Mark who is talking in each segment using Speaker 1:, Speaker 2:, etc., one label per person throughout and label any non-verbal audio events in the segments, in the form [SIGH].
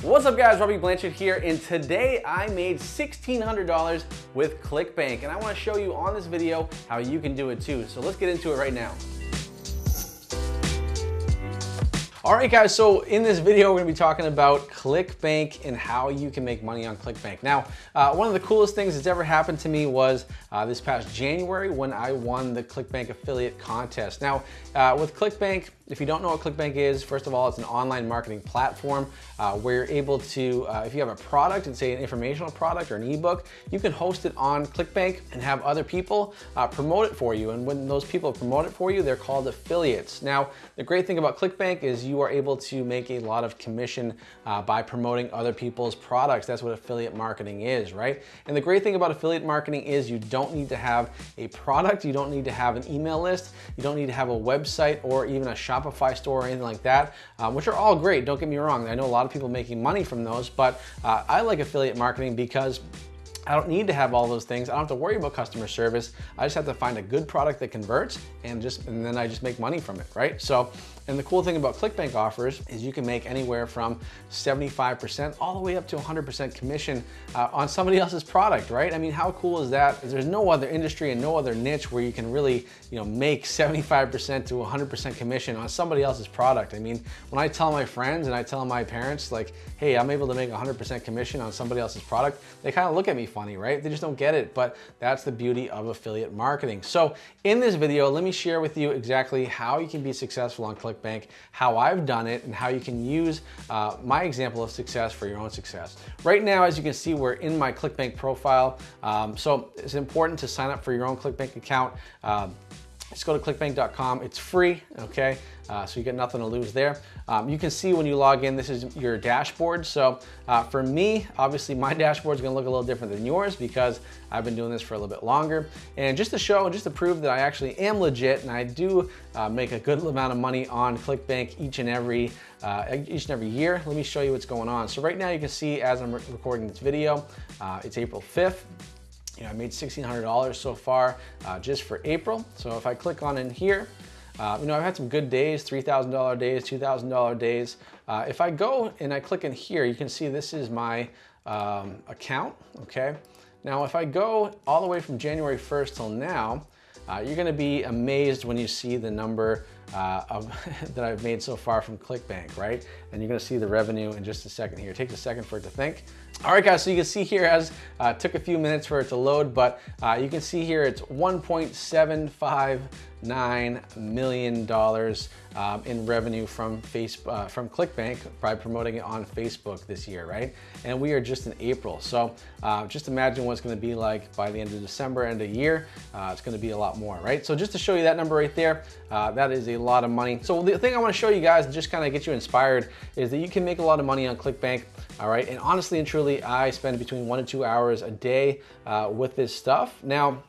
Speaker 1: What's up guys, Robby Blanchard here, and today I made $1,600 with ClickBank, and I wanna show you on this video how you can do it too. So let's get into it right now. All right guys, so in this video, we're gonna be talking about ClickBank and how you can make money on ClickBank. Now, uh, one of the coolest things that's ever happened to me was uh, this past January when I won the ClickBank affiliate contest. Now, uh, with ClickBank, if you don't know what ClickBank is, first of all, it's an online marketing platform uh, where you're able to, uh, if you have a product, and say an informational product or an ebook, you can host it on ClickBank and have other people uh, promote it for you. And when those people promote it for you, they're called affiliates. Now, the great thing about ClickBank is you are able to make a lot of commission uh, by promoting other people's products. That's what affiliate marketing is, right? And the great thing about affiliate marketing is you don't need to have a product, you don't need to have an email list, you don't need to have a website or even a Shopify store or anything like that, um, which are all great, don't get me wrong. I know a lot of people making money from those, but uh, I like affiliate marketing because I don't need to have all those things. I don't have to worry about customer service. I just have to find a good product that converts and just and then I just make money from it, right? So, and the cool thing about ClickBank offers is you can make anywhere from 75% all the way up to 100% commission uh, on somebody else's product, right? I mean, how cool is that? There's no other industry and no other niche where you can really, you know, make 75% to 100% commission on somebody else's product. I mean, when I tell my friends and I tell my parents like, hey, I'm able to make 100% commission on somebody else's product, they kind of look at me funny, right? They just don't get it, but that's the beauty of affiliate marketing. So in this video, let me share with you exactly how you can be successful on ClickBank, how I've done it, and how you can use uh, my example of success for your own success. Right now, as you can see, we're in my ClickBank profile. Um, so it's important to sign up for your own ClickBank account. Um, just go to clickbank.com. It's free, okay? Uh, so you get nothing to lose there. Um, you can see when you log in, this is your dashboard. So uh, for me, obviously my [LAUGHS] dashboard is gonna look a little different than yours because I've been doing this for a little bit longer. And just to show, just to prove that I actually am legit and I do uh, make a good amount of money on ClickBank each and every uh, each and every year, let me show you what's going on. So right now you can see as I'm recording this video, uh, it's April 5th. You know, I made $1,600 so far uh, just for April. So if I click on in here, uh, you know, I've had some good days, $3,000 days, $2,000 days. Uh, if I go and I click in here, you can see this is my um, account, okay? Now, if I go all the way from January 1st till now, uh, you're gonna be amazed when you see the number uh, of, [LAUGHS] that I've made so far from ClickBank, right? And you're gonna see the revenue in just a second here. It takes a second for it to think. All right, guys, so you can see here as uh, took a few minutes for it to load, but uh, you can see here it's 1.759 million dollars um, in revenue from face uh, from ClickBank by promoting it on Facebook this year, right? And we are just in April, so uh, just imagine what it's going to be like by the end of December, end of year. Uh, it's going to be a lot more, right? So just to show you that number right there, uh, that is a lot of money. So the thing I want to show you guys and just kind of get you inspired is that you can make a lot of money on ClickBank. All right, and honestly and truly, I spend between one and two hours a day uh, with this stuff. Now,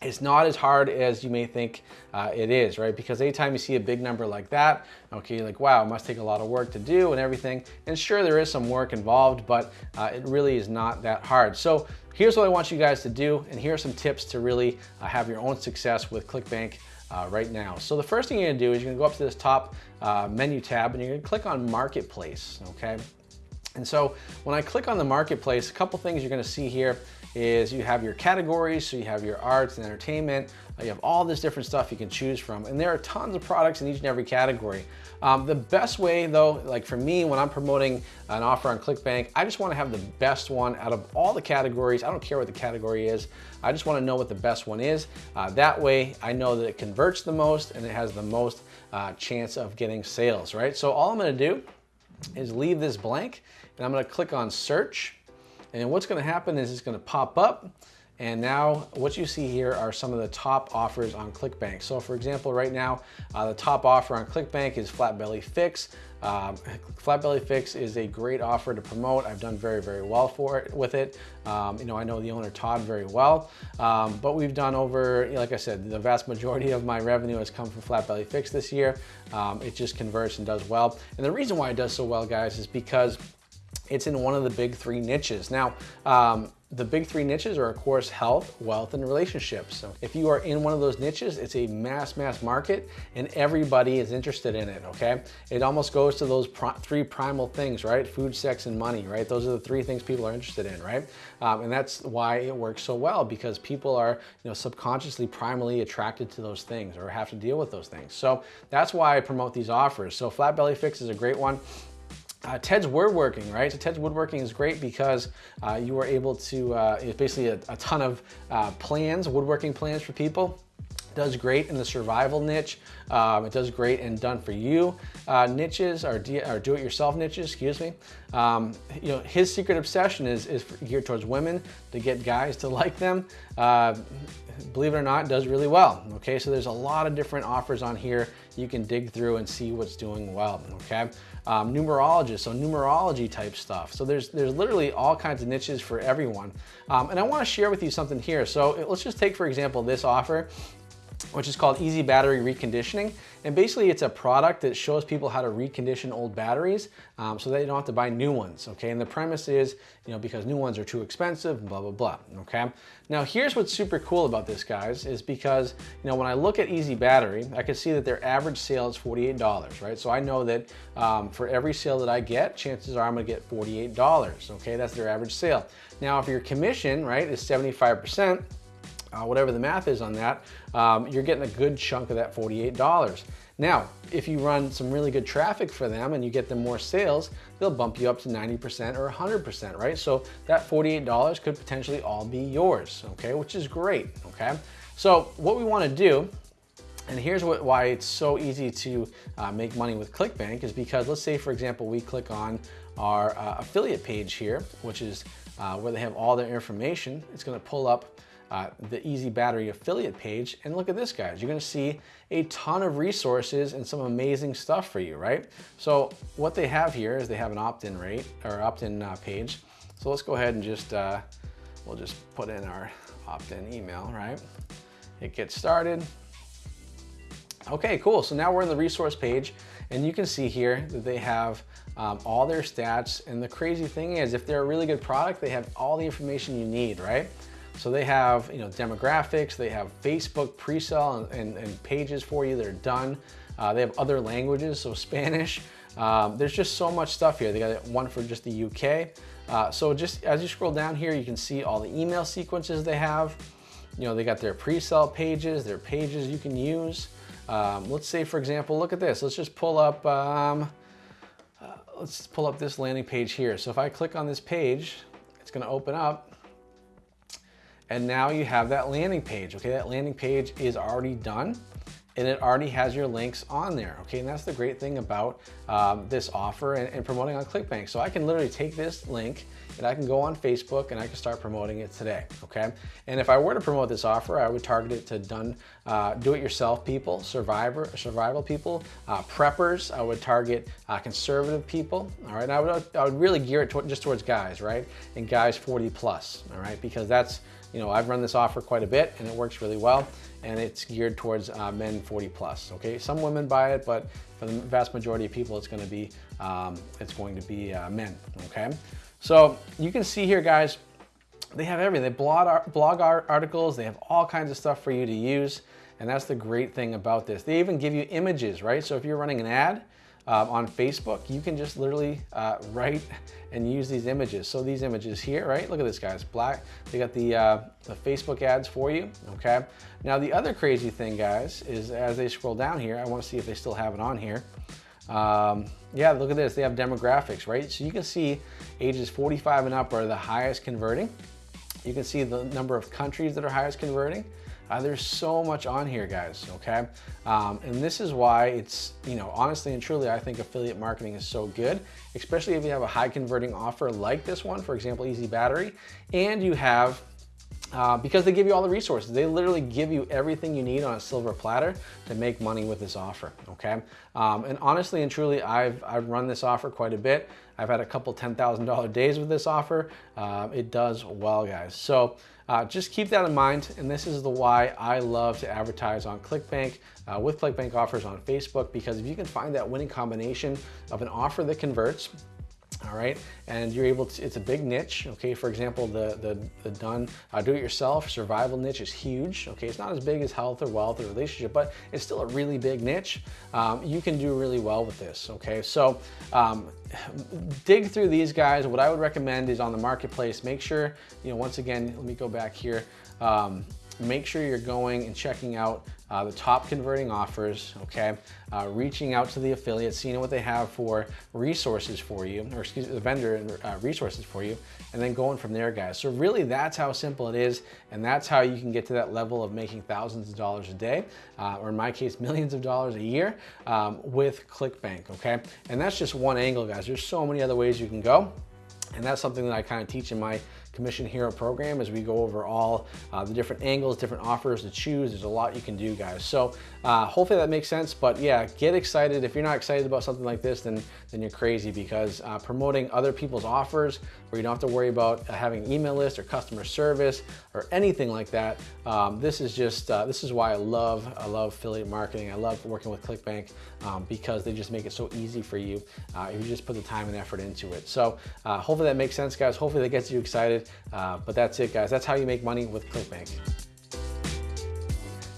Speaker 1: it's not as hard as you may think uh, it is, right? Because anytime you see a big number like that, okay, you're like, wow, it must take a lot of work to do and everything. And sure, there is some work involved, but uh, it really is not that hard. So here's what I want you guys to do, and here are some tips to really uh, have your own success with ClickBank uh, right now. So the first thing you're gonna do is you're gonna go up to this top uh, menu tab and you're gonna click on Marketplace, okay? And so when I click on the marketplace, a couple things you're gonna see here is you have your categories, so you have your arts and entertainment, uh, you have all this different stuff you can choose from, and there are tons of products in each and every category. Um, the best way though, like for me, when I'm promoting an offer on ClickBank, I just wanna have the best one out of all the categories. I don't care what the category is. I just wanna know what the best one is. Uh, that way I know that it converts the most and it has the most uh, chance of getting sales, right? So all I'm gonna do is leave this blank and I'm gonna click on search. And what's gonna happen is it's gonna pop up and now what you see here are some of the top offers on ClickBank. So for example, right now, uh, the top offer on ClickBank is Flat Belly Fix. Um, Flat Belly Fix is a great offer to promote. I've done very, very well for it with it. Um, you know, I know the owner Todd very well, um, but we've done over, like I said, the vast majority of my revenue has come from Flat Belly Fix this year. Um, it just converts and does well. And the reason why it does so well, guys, is because it's in one of the big three niches. Now, um, the big three niches are of course health, wealth, and relationships. So if you are in one of those niches, it's a mass, mass market and everybody is interested in it, okay? It almost goes to those pr three primal things, right? Food, sex, and money, right? Those are the three things people are interested in, right? Um, and that's why it works so well because people are, you know, subconsciously primally attracted to those things or have to deal with those things. So that's why I promote these offers. So Flat Belly Fix is a great one. Uh, Ted's woodworking, right? So Ted's woodworking is great because uh, you are able to, uh, it's basically a, a ton of uh, plans, woodworking plans for people does great in the survival niche. Um, it does great in done for you uh, niches or, or do-it-yourself niches, excuse me. Um, you know, his secret obsession is, is geared towards women to get guys to [LAUGHS] like them. Believe it or not, does really well. Okay, so there's a lot of different offers on here. You can dig through and see what's doing well. Okay, um, numerologist, so numerology type stuff. So there's there's literally all kinds of niches for everyone. Um, and I want to share with you something here. So let's just take for example this offer which is called Easy Battery Reconditioning. And basically it's a product that shows people how to recondition old batteries um, so they don't have to buy new ones, okay? And the premise is, you know, because new ones are too expensive, blah, blah, blah, okay? Now here's what's super cool about this, guys, is because, you know, when I look at Easy Battery, I can see that their average sale is $48, right? So I know that um, for every sale that I get, chances are I'm gonna get $48, okay? That's their average sale. Now, if your commission, right, is 75%, uh, whatever the math is on that, um, you're getting a good chunk of that $48. Now, if you run some really good traffic for them and you get them more sales, they'll bump you up to 90% or 100%, right? So that $48 could potentially all be yours, okay? Which is great, okay? So what we wanna do and here's what, why it's so easy to uh, make money with ClickBank is because let's say, for example, we click on our uh, affiliate page here, which is uh, where they have all their information. It's gonna pull up uh, the Easy Battery affiliate page. And look at this, guys. You're gonna see a ton of resources and some amazing stuff for you, right? So what they have here is they have an opt-in rate or opt-in uh, page. So let's go ahead and just, uh, we'll just put in our opt-in email, right? It gets started. Okay, cool. So now we're in the resource page and you can see here that they have um, all their stats. And the crazy thing is if they're a really good product, they have all the information you need, right? So they have you know demographics, they have Facebook pre-sale and, and, and, pages for you that are done. Uh, they have other languages, so Spanish. Um, there's just so much stuff here. They got one for just the UK. Uh, so just as you scroll down here, you can see all the email sequences they have. You know, they got their pre-sale pages, their pages you can use. Um, let's say, for example, look at this. Let's just pull up, um, uh, let's pull up this landing page here. So if I click on this page, it's gonna open up and now you have that landing page, okay? That landing page is already done and it already has your links on there, okay? And that's the great thing about um, this offer and, and, promoting on ClickBank. So I can literally take this link and I can go on Facebook and I can start promoting it today, okay? And if I were to promote this offer, I would target it to done, uh, do-it-yourself people, survivor, survival people, uh, preppers. I would target uh, conservative people, all right? I would, I would really gear it to, just towards guys, right? And guys 40 plus, all right? Because that's, you know, I've run this offer quite a bit and it works really well and it's geared towards uh, men 40 plus, okay? Some women buy it, but for the vast majority of people, it's gonna be, um, it's going to be uh, men, okay? So you can see here, guys, they have everything. They blog, our blog articles, they have all kinds of stuff for you to use, and that's the great thing about this. They even give you images, right? So if you're running an ad, um, on Facebook, you can just literally uh, write [LAUGHS] and use these images. So these images here, right? Look at this, guys. Black. They got the, uh, the Facebook ads for you, okay? Now, the other crazy thing, guys, is as they scroll down here, I want to see if they still have it on here. Um, yeah, look at this. They have demographics, right? So you can see ages 45 and up are the highest converting. You can see the number of countries that are highest converting. Uh, there's so much on here, guys, okay? Um, and this is why it's, you know, honestly and truly, I think affiliate marketing is so good, especially if you have a high converting offer like this one, for example, Easy Battery, and you have uh, because they give you all the resources. They literally give you everything you need on a silver platter to make money with this offer, okay? Um, and honestly and truly, I've, I've run this offer quite a bit. I've had a couple $10,000 days with this offer. Uh, it does well, guys. So uh, just keep that in mind, and this is the why I love to advertise on ClickBank uh, with ClickBank offers on Facebook, because if you can find that winning combination of an offer that converts, all right? And you're able to, it's a big niche, okay? For example, the, the, the done uh, do-it-yourself survival niche is huge, okay? It's not as big as health or wealth or relationship, but it's still a really big niche. Um, you can do really well with this, okay? So um, dig through these guys. What I would recommend is on the marketplace, make sure, you know, once again, let me go back here. Um, make sure you're going and checking out uh, the top converting offers, okay? Uh, reaching out to the affiliates, seeing what they have for resources for you, or excuse me, the vendor uh, resources for you, and then going from there, guys. So really that's how simple it is, and that's how you can get to that level of making thousands of dollars a day, uh, or in my case, millions of dollars a year um, with ClickBank, okay? And that's just one angle, guys. There's so many other ways you can go. And that's something that I kind of teach in my Commission Hero program as we go over all uh, the different angles, different offers to choose. There's a lot you can do, guys. So uh, hopefully that makes sense. But yeah, get excited. If you're not excited about something like this, then, then you're crazy because uh, promoting other people's offers where you don't have to worry about uh, having email list or customer service or anything like that. Um, this is just, uh, this is why I love, I love affiliate marketing. I love working with ClickBank um, because they just make it so easy for you uh, if you just put the time and effort into it. So hopefully that makes sense, guys. Hopefully that gets you excited. Uh, but that's it, guys. That's how you make money with ClickBank.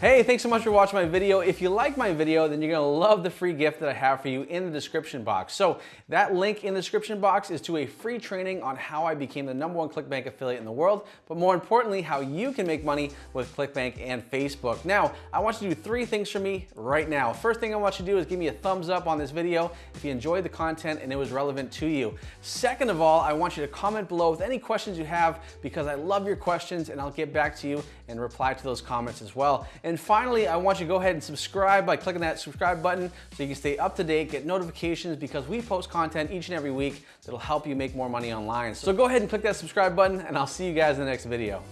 Speaker 1: Hey, thanks so much for watching my video. If you like my video, then you're gonna love the free gift that I have for you in the description box. So that link in the description box is to a free training on how I became the number one ClickBank affiliate in the world, but more importantly, how you can make money with ClickBank and Facebook. Now, I want you to do three things for me right now. First thing I want you to do is give me a thumbs up on this video if you enjoyed the content and it was relevant to you. Second of all, I want you to comment below with any questions you have because I love your questions and I'll get back to you and reply to those comments as well. And finally, I want you to go ahead and subscribe by clicking that subscribe button so you can stay up to date, get notifications because we post content each and every week that'll help you make more money online. So go ahead and click that subscribe button and I'll see you guys in the next video.